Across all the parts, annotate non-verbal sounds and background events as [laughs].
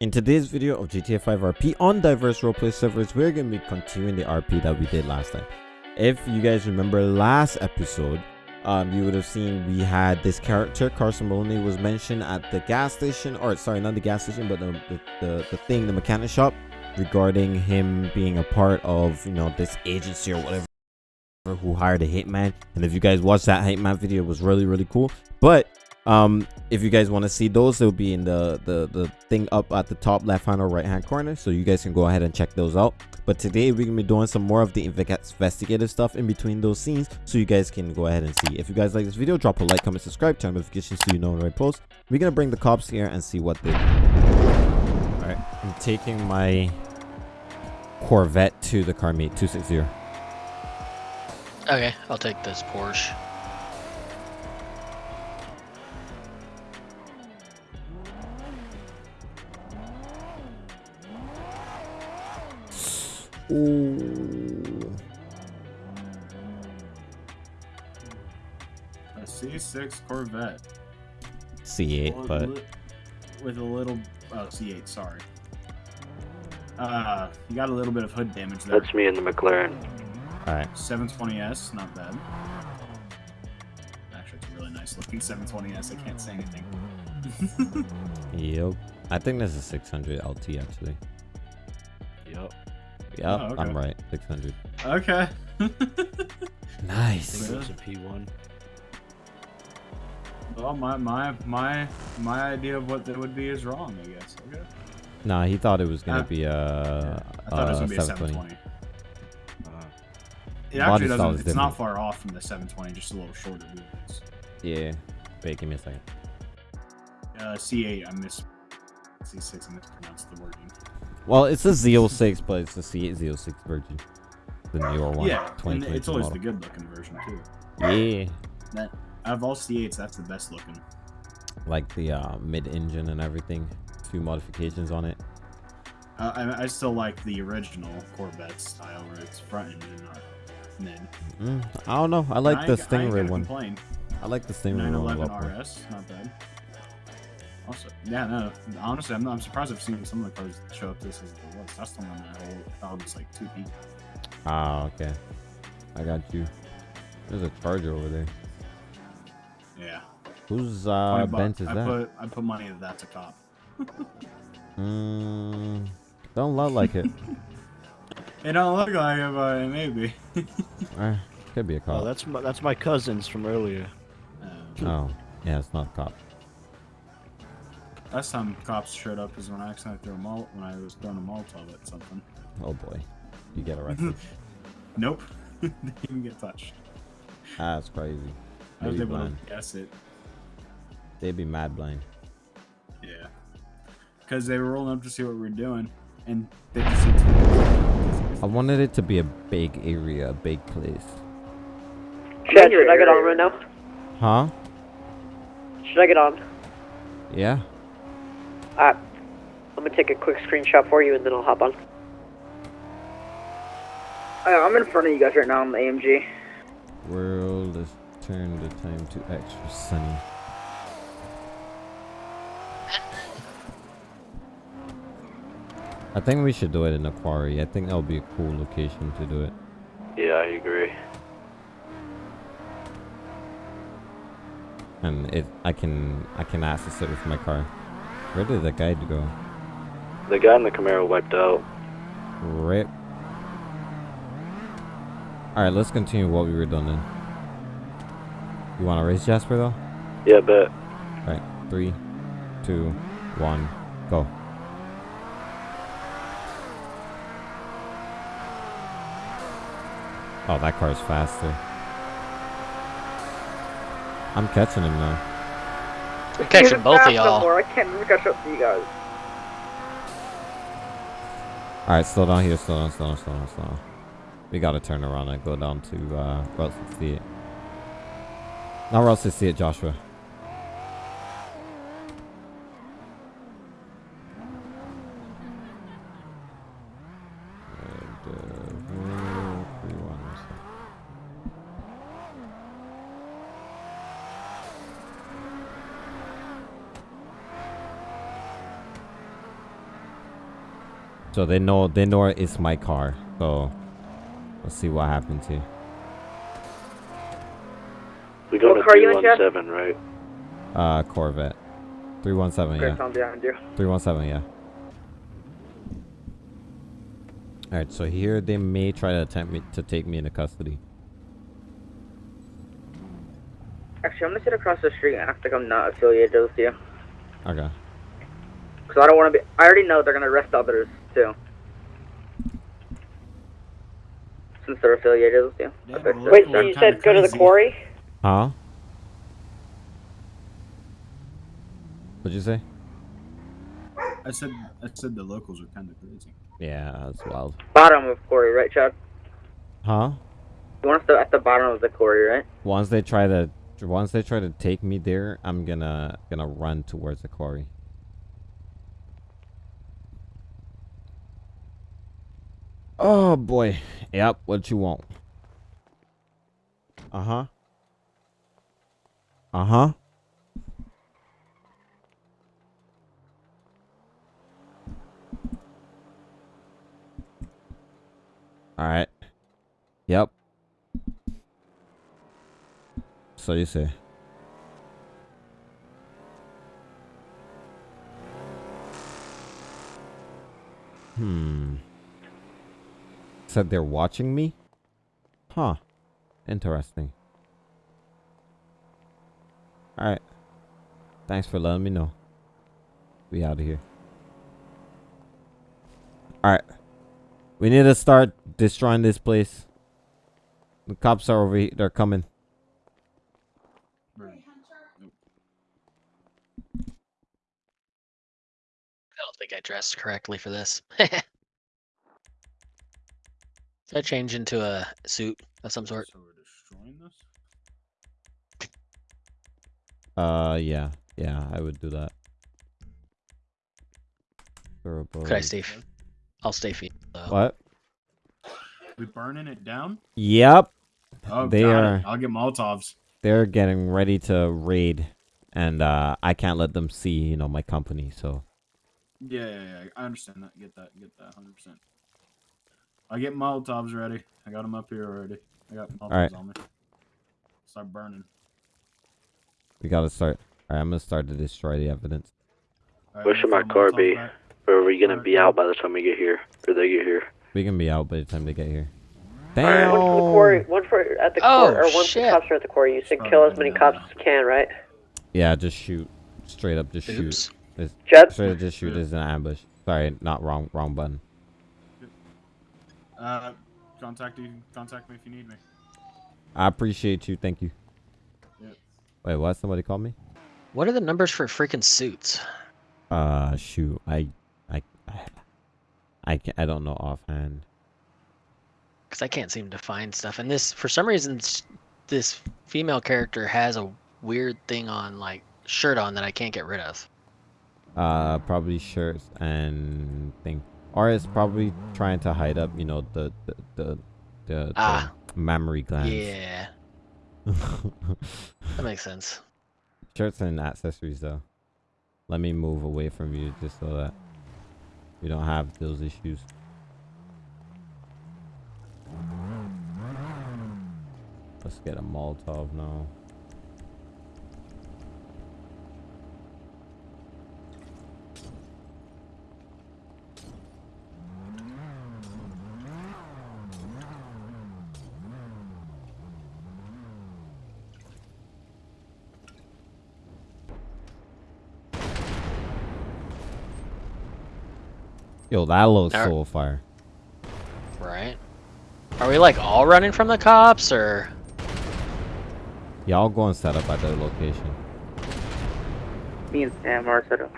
In today's video of GTA 5 RP on diverse roleplay servers, we're going to be continuing the RP that we did last time. If you guys remember last episode, um, you would have seen we had this character, Carson Maloney, was mentioned at the gas station, or sorry, not the gas station, but the, the, the, the thing, the mechanic shop, regarding him being a part of, you know, this agency or whatever who hired a hitman and if you guys watched that hitman video it was really really cool but um if you guys want to see those they'll be in the the the thing up at the top left hand or right hand corner so you guys can go ahead and check those out. But today we're gonna be doing some more of the investigative stuff in between those scenes so you guys can go ahead and see. If you guys like this video drop a like comment subscribe turn notifications so you know when i post. We're gonna bring the cops here and see what they do. All right i'm taking my corvette to the car meet 260 Okay, I'll take this Porsche. Ooh. A C6 Corvette. C8, Well, but li- with a little oh C8, sorry. Uh, you got a little bit of hood damage there. That's me in the McLaren. all right 720S, not bad. Actually, it's a really nice looking 720S. I can't say anything. [laughs] Yep. I think this is 600 LT actually. Yep. Yep, Oh, okay. I'm right. 600. okay. I [laughs] Nice. think it was a P1. well, my my my my idea of what that would be is wrong. I guess. Okay. Nah, he thought it was gonna Uh, be a, I thought it was uh, gonna be a 720. 720. It Body actually doesn't. is It's not far off from the 720, just a little shorter wheels. Yeah. Wait, give me a second. Uh, C8, I miss C6. I mispronounced the wording. Well, it's a Z06, but it's the C8 Z06 version. The newer one. yeah, and it's always model. the good looking version too. Yeah. That out of all C8s, that's the best looking. Like the uh, mid-engine and everything. Few modifications on it. Uh, I, I still like the original Corvette style where it's front engine, not mid. Mm, I don't know. I like I the Stingray one. Complain. I like the Stingray one a 911. RS, not bad. Also, yeah, no. Honestly, I'm, I'm surprised I've seen some of the cars show up this as the what's that's the one that whole that was like two feet. Ah, okay. I got you. There's a charger over there. Yeah. Whose uh, 20 bucks. Benz is I that? put I put money that that's a cop. [laughs] Mm, don't look like it. [laughs] It don't look like it, but it may be. [laughs] Eh, could be a cop. Oh, cop. that's my that's my cousins from earlier. Uh, Oh, yeah, it's not a cop. Last time cops showed up is when I accidentally threw a mol when I was throwing a Molotov at something. Oh boy, you get arrested. [laughs] Nope. [laughs] Didn't even get touched. Ah, that's crazy. I They was be able blind. to guess it. They'd be mad blind. Yeah. Because they were rolling up to see what we were doing, and they just see two. I wanted it to be a big area, a big place. Chad, should I get on right now? Huh? Should I get on? Yeah. Alright. I'm gonna take a quick screenshot for you and then I'll hop on. Uh, I'm in front of you guys right now on the AMG. World, let's the time to extra sunny. I think we should do it in a quarry. I think that would be a cool location to do it. Yeah, I agree. And it, I can, I can access it with my car. Where did the guide go? The guy in the Camaro wiped out. Rip. Alright, let's continue what we were doing then. You want to race Jasper though? Yeah, bet. Alright, three, two, one, go. Oh, that car's faster. I'm catching him now. I'm catching both of y'all. I can't even catch up to you guys. Alright, slow down here, slow down, slow down, slow down, slow down. We gotta turn around and go down to uh, Route 68. Not Route 68, Joshua. And, uh, where- three, one, so- So they know they know it's my car. So let's see what happens here. We go What to car you in, Jeff? 317, right? Uh, Corvette. 317, yeah. I'm behind you. 317, yeah. Alright, so here they may try to attempt me to take me into custody. Actually, I'm gonna sit across the street and act like I'm not affiliated with you. Okay. Because I don't want to be. I already know they're gonna arrest others too. Since they're affiliated with you. Yeah, Okay. Wait, so you said go to the quarry? Huh? What'd you say? I said I said the locals are kind of crazy. Yeah, that's wild. Bottom of quarry, right, Chad? Huh? You want us to at the bottom of the quarry, right? Once they try to once they try to take me there, I'm gonna gonna run towards the quarry. Oh boy. Yep, what you want? Uh-huh. Uh-huh. Alright. Yep. So you say. Hmm. Said they're watching me? Huh. Interesting. Alright. Thanks for letting me know. We out of here. Alright. We need to start destroying this place. The cops are over here. They're coming. Bird. I don't think I dressed correctly for this. [laughs] Should I change into a suit of some sort? So we're destroying this. Uh, yeah. Yeah, I would do that. Turbo. Could I stay? f- I'll stay feet. though. What? We burning it down? Yep. Oh, They got are- It. I'll get Molotovs. They're getting ready to raid. And uh, I can't let them see, you know, my company. So, Yeah, yeah, yeah. I understand that. Get that. Get that. Hundred percent. I get Molotovs ready. I got them up here already. I got Molotovs Alright. on me. Start burning. we gotta start. Alright, I'm gonna start to destroy the evidence. Alright, Where should my car be? back. Or are we gonna Alright. be out by the time we get here? Or they get here? We can be out by the time they get here. Alright, Damn! one from the quarry, one for at the Oh, quarry, or oh, once shit. the cops are at the quarry, you said kill as many cops as you can, right? Yeah, just shoot. Straight up, just shoot. Oops. It's- Jed? Straight up, just shoot. Yeah. This is an ambush. Sorry, not wrong. Wrong button. Uh, contact you. Contact me if you need me. I appreciate you. Thank you. Yep. Wait, what? Somebody called me? What are the numbers for freaking suits? Uh, shoot. I, I, I, I, ca- I don't know offhand. Because I can't seem to find stuff. And this, for some reason, this female character has a weird thing on, like shirt on that I can't get rid of. Uh, probably shirts and thing, or it's probably trying to hide up. You know the the the the, Ah. the mammary glands. Yeah, [laughs] that makes sense. Shirts and accessories though. Let me move away from you just so that you don't have those issues. Let's get a Molotov now. Yo, that looks Alright. so fire. Right? Are we like all running from the cops, or Y'all go and set up at the location. Me and Sam are set up.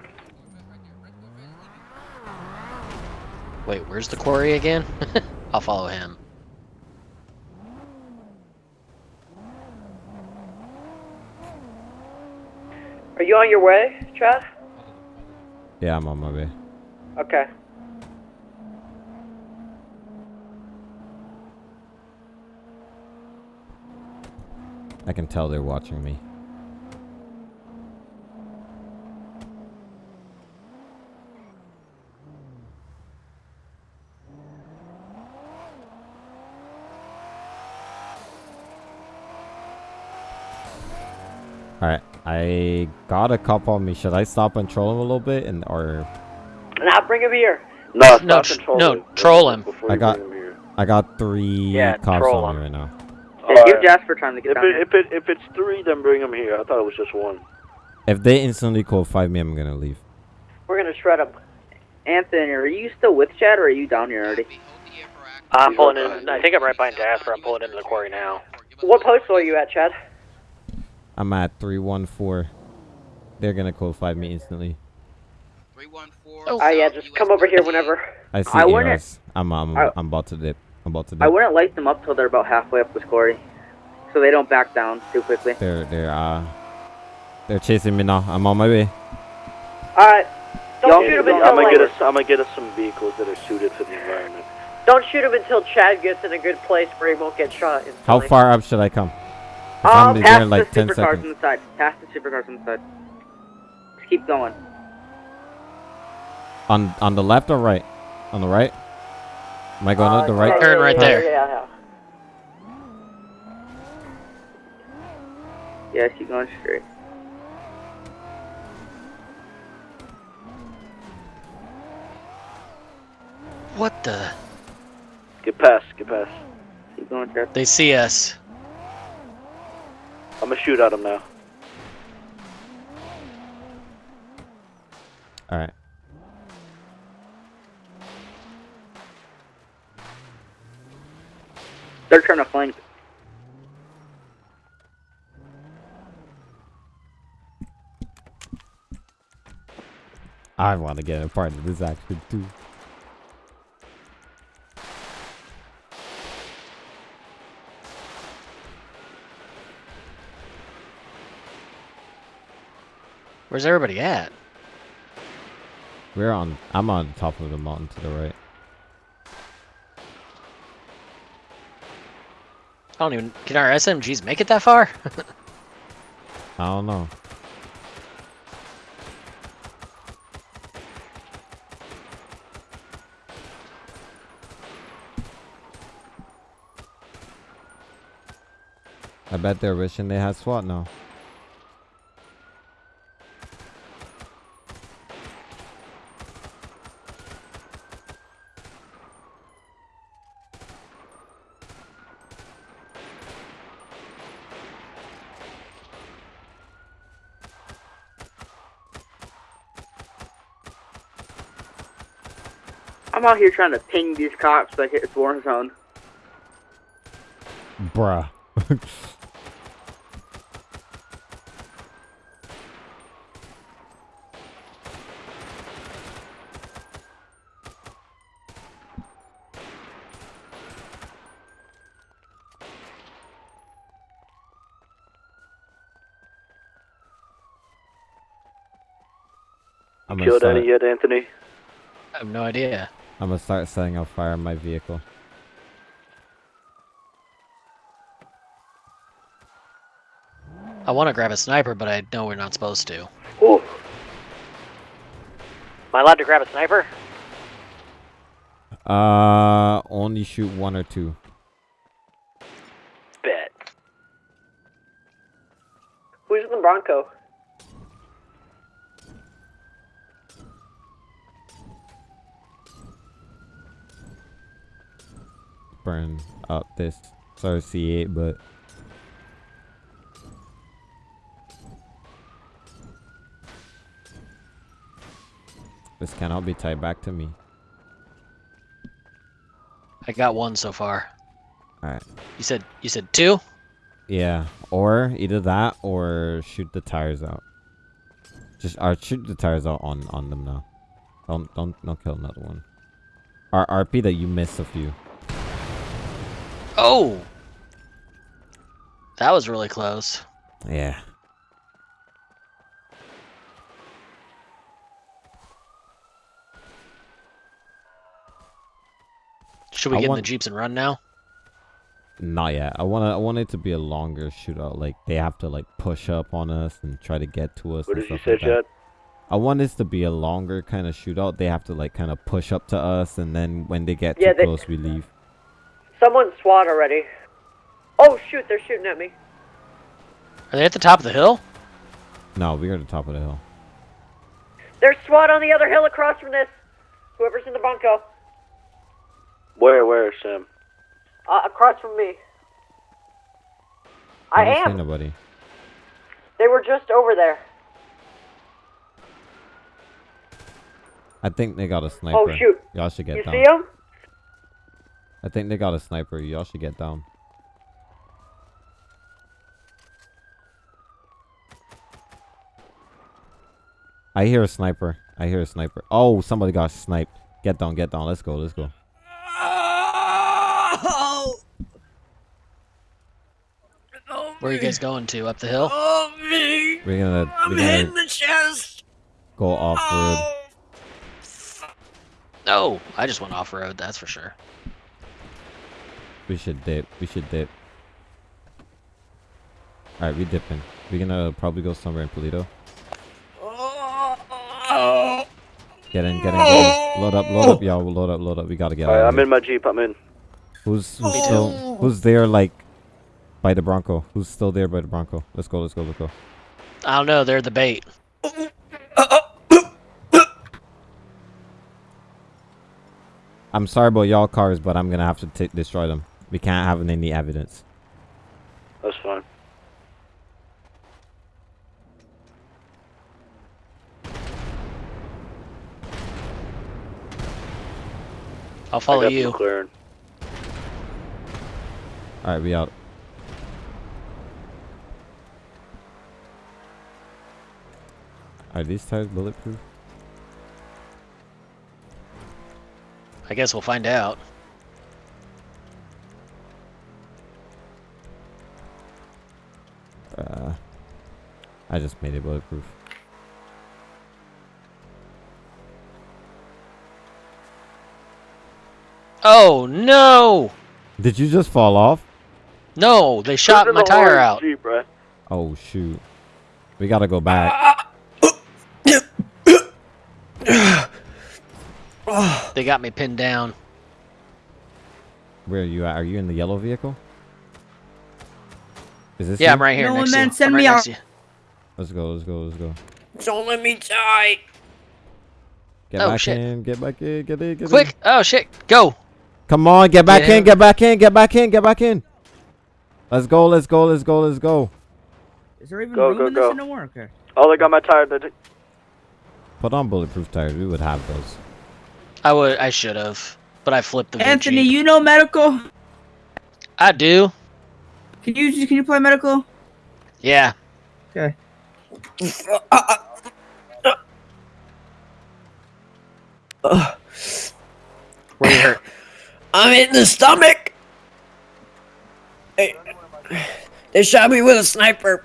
wait? Where's the quarry again? [laughs] I'll follow him. Are you on your way, Chad? Yeah, I'm on my way. Okay. I can tell they're watching me. Alright, I got a cup on me. Should I stop and troll him a little bit and or Nah, bring a beer. No, no, troll no, him. troll him. I got I got three yeah, cops on me right now. Yeah, give Jasper time to get If down it, here. if it if it's three, then bring him here. I thought it was just one. If they instantly call five me, I'm gonna leave. We're gonna shred him. Anthony, are you still with Chad or are you down here already? I'm He's pulling in. behind I think I'm right behind Jasper. I'm pulling into the quarry now. What post are you at, Chad? I'm at three one four. They're gonna call five me instantly. 314. Oh. Ah, yeah, just come over here whenever. I see I wouldn't, I'm, I'm I- I'm about to dip. I'm about to I wouldn't light them up till they're about halfway up this quarry, so they don't back down too quickly. They're they're uh they're chasing me now. I'm on my way. Alright. Don't Y'all shoot get him until I'm gonna like, get us. I'm gonna get us some vehicles that are suited for the environment. Don't shoot him until Chad gets in a good place where he won't get shot. Instantly. How far up should I come? I'm there past in like the 10 supercars seconds. on the side. Past the supercars on the side. Just keep going. On on the left or right? On the right? Am I going Uh, up the right? Turn yeah, right yeah, there. Yeah, yeah. Yeah, keep going straight. What the? Get past. Get past. Keep going, Chad. They see us. I'm gonna shoot at them now. All right. They're trying to flank. I want to get a part of this action too. Where's everybody at? We're on. I'm on top of the mountain to the right. I don't even. Can our SMGs make it that far? [laughs] I don't know. Bet they're wishing they had SWAT now. I'm out here trying to ping these cops like it's war zone. Bruh. [laughs] I'm gonna, Killed start, any yet, Anthony? I have no idea. I'm gonna start setting up fire in my vehicle. I want to grab a sniper, but I know we're not supposed to. Ooh. Am I allowed to grab a sniper? Uh, only shoot one or two. Bet. Who's in the Bronco? burn up this sorry C8, but this cannot be tied back to me. I got one so far. Alright. You said you said two. Yeah, or either that or shoot the tires out. Just or shoot the tires out on on them now. Don't don't don't kill another one. Or RP that you missed a few. Oh, that was really close. Yeah. Should we I get in the jeeps and run now? Not yet. I wanna I want it to be a longer shootout. Like they have to like push up on us and try to get to us. What did you say, like. Chad? I want this to be a longer kind of shootout. They have to like kind of push up to us, and then when they get Yeah, too they- close, we leave. Someone SWAT already. Oh shoot, they're shooting at me. Are they at the top of the hill? No, we're at the top of the hill. There's SWAT on the other hill across from this. Whoever's in the bunko. Where, where, Sam? Uh, across from me. I don't see nobody. They were just over there. I think they got a sniper. Oh shoot! Y'all should get You down. see them? I think they got a sniper. Y'all should get down. I hear a sniper. I hear a sniper. Oh, somebody got sniped. Get down, get down. Let's go, let's go. Where are you guys going to? Up the hill? We're gonna, we're gonna the chest. go off road. Oh. No, I just went off road. That's for sure. We should dip. We should dip. Alright, we dipping. We're gonna probably go somewhere in Paleto. Get in, get in, get in. Load up, load up, y'all. Load up, load up. We gotta get Alright, out. I'm here. in my Jeep, I'm in. Who's who's still who's there like by the Bronco? Who's still there by the Bronco? Let's go, let's go, let's go. I don't know. They're the bait. I'm sorry about y'all cars, but I'm gonna have to t- destroy them. We can't have any evidence. That's fine. I'll follow you. Alright, we out. Are these tires bulletproof? I guess we'll find out. I just made it bulletproof. Oh no! Did you just fall off? No, they shot my the tire out. Jeep, right? Oh shoot. We gotta go back. They got me pinned down. Where are you at? Are you in the yellow vehicle? Is this Yeah, you? I'm right here No, next man, to you. send I'm right me next out. To you. Let's go, let's go, let's go. Don't let me die. Get Oh, back shit. in, get back in, get in, get in. Quick! Oh shit! Go! Come on, get back Get in, get back in, get back in, get back in. Let's go, let's go, let's go, let's go. Is there even Go, room go, in this go. in the worker? Oh, they got my tire. They- Put on bulletproof tires. We would have those. I would. I should have, but I flipped the. Anthony, Vinci. you know medical? I do. Can you can you play medical? Yeah. Okay. Where you hurt? I'm in the stomach. They, they shot me with a sniper.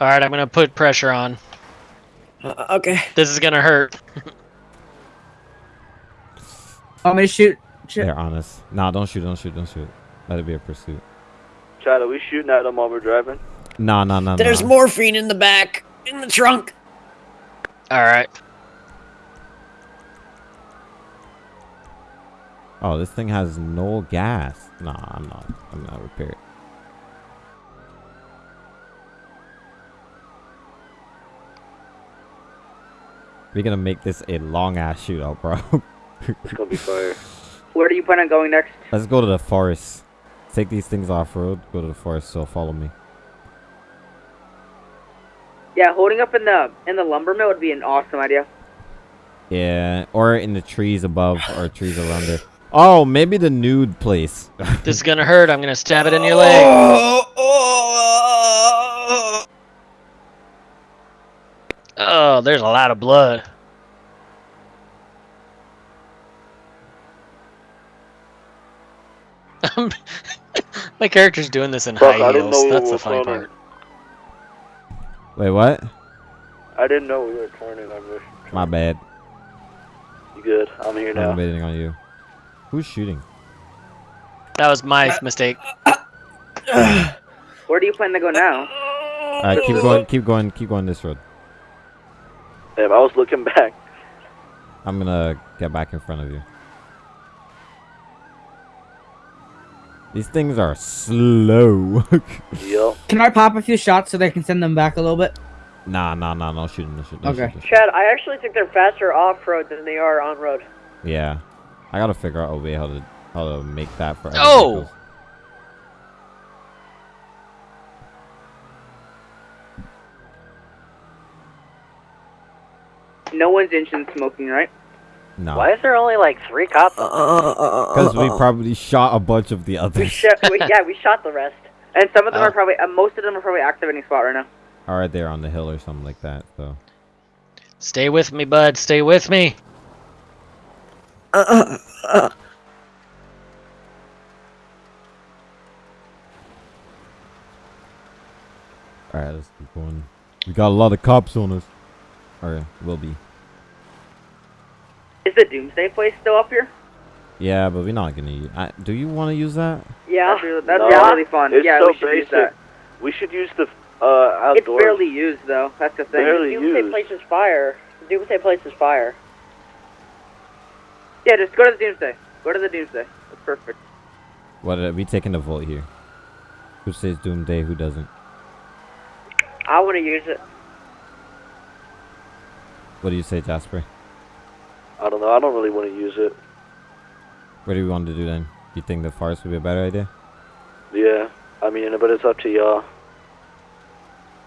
All right, I'm gonna put pressure on. Uh, okay. This is gonna hurt. [laughs] I'm gonna shoot? shoot? They're honest. Nah, don't shoot, don't shoot, don't shoot. Let it be a pursuit. Chad, are we shooting at them while we're driving? Nah, no, no. There's nah. morphine in the back, in the trunk. All right. Oh, this thing has no gas. Nah, I'm not. I'm not repair it. We're gonna make this a long ass shootout, bro. It's gonna be [laughs] fire. Where do you plan on going next? Let's go to the forest. Take these things off road. Go to the forest. So follow me. Yeah, holding up in the in the lumber mill would be an awesome idea. Yeah, or in the trees above or trees around there. Oh, maybe the nude place. [laughs] This is gonna hurt. I'm gonna stab it in your leg. Oh, there's a lot of blood. [laughs] My character's doing this in Fuck, high heels. That's the funny turning. part. Wait, what? I didn't know we were turning. I wish. My bad. You good? I'm here now. I'm waiting on you. Who's shooting? That was my uh, mistake. Where do you plan to go now? All right, keep going, keep going, keep going this road. Damn, I was looking back. I'm gonna get back in front of you. These things are slow. [laughs] Yup. Can I pop a few shots so they can send them back a little bit? nah, nah, nah, no shooting, no shooting. no Okay. shooting, no shooting. Chad, I actually think they're faster off road than they are on road. Yeah, I gotta figure out a way how to how to make that for. other Oh! vehicles. No one's engine smoking, right? No, Why is there only like three cops? Uh, uh, uh, because we probably shot a bunch of the We others. shot. we, yeah, we shot the rest. And some of them Oh. are probably, uh, most of them are probably activating spot right now. All right, they're on the hill or something like that. So Stay with me, bud. Stay with me. all right, let's keep going. We got a lot of cops on us. Or will be. Is the Doomsday place still up here? Yeah, but we're not gonna use. I, do you want to use that? Yeah. That's really, that's No. really fun. It's yeah, so we should use that. We should use the uh It's outdoors. barely used though. That's the thing. Barely Doomsday used. place is fire. Doomsday place is fire. Yeah, just go to the Doomsday. Go to the Doomsday. That's perfect. What are we taking the vote here? Who says Doomsday? Who doesn't? I want to use it. What do you say, Jasper? I don't know. I don't really want to use it. What do we want to do then? Do you think the forest would be a better idea? Yeah. I mean, but it's up to y'all.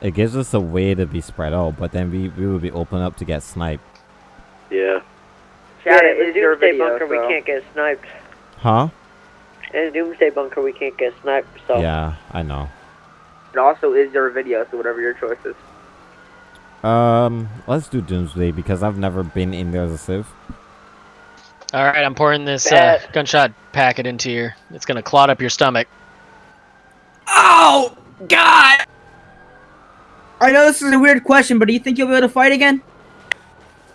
It gives us a way to be spread out, but then we, we would be open up to get sniped. Yeah. Chad, yeah, it in is Doomsday video, bunker we can't get sniped. Huh? In Doomsday bunker we can't get sniped. So Yeah, I know. It also is your video, so whatever your choice is. Um, let's do Doomsday because I've never been in there as a civ. All right, I'm pouring this uh, gunshot packet into your. It's gonna clot up your stomach. Oh God! I know this is a weird question, but do you think you'll be able to fight again?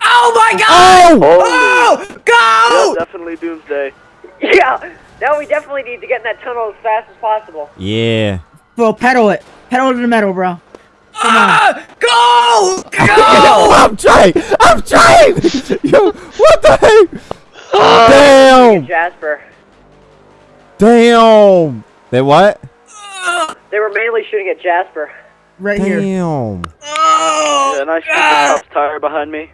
Oh my God! Oh! Oh! Go! Yeah, definitely Doomsday. [laughs] yeah. Now we definitely need to get in that tunnel as fast as possible. Yeah. Bro, pedal it. Pedal to the metal, bro. Come on. Go! Yo, [laughs] I'm trying! I'm trying! [laughs] Yo, what the heck? Damn! Jasper. Damn! They what? They were mainly shooting at Jasper. Right here. Damn. Oh! Yeah, and I shoot the cop's tire behind me.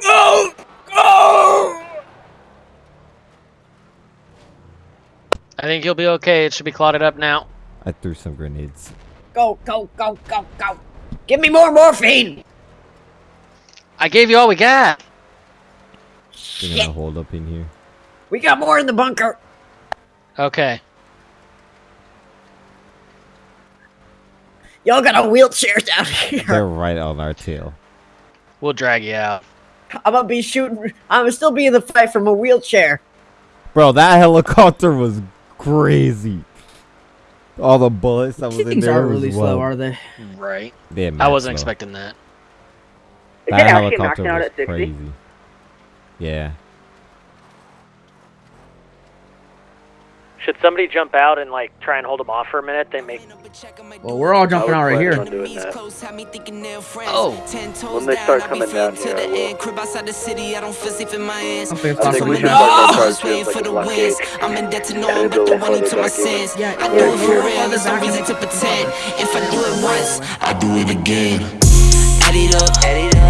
Go! Go! I think you'll be okay. It should be clotted up now. I threw some grenades. Go, go, go, go, go. Give me more morphine! I gave you all we got. They're gonna hold up in here. We got more in the bunker. Okay. Y'all got a wheelchair down here. They're right on our tail. We'll drag you out. I'm gonna be shooting. I'm gonna still be in the fight from a wheelchair. Bro, that helicopter was crazy. All the bullets that was These in things there aren't was really well. slow, are they? Right. They're I wasn't slow. expecting that. Is That it helicopter was crazy. Yeah. Should somebody jump out and like try and hold them off for a minute? They make. Well, we're all jumping out right here. Oh. When they start coming down here, I will. I think it's I think we should start our cars with like a. I'm in to know I'm the one to my sins. I do it for real. There's no reason to pretend. If I do it once, I do it again. Add it up, add it up.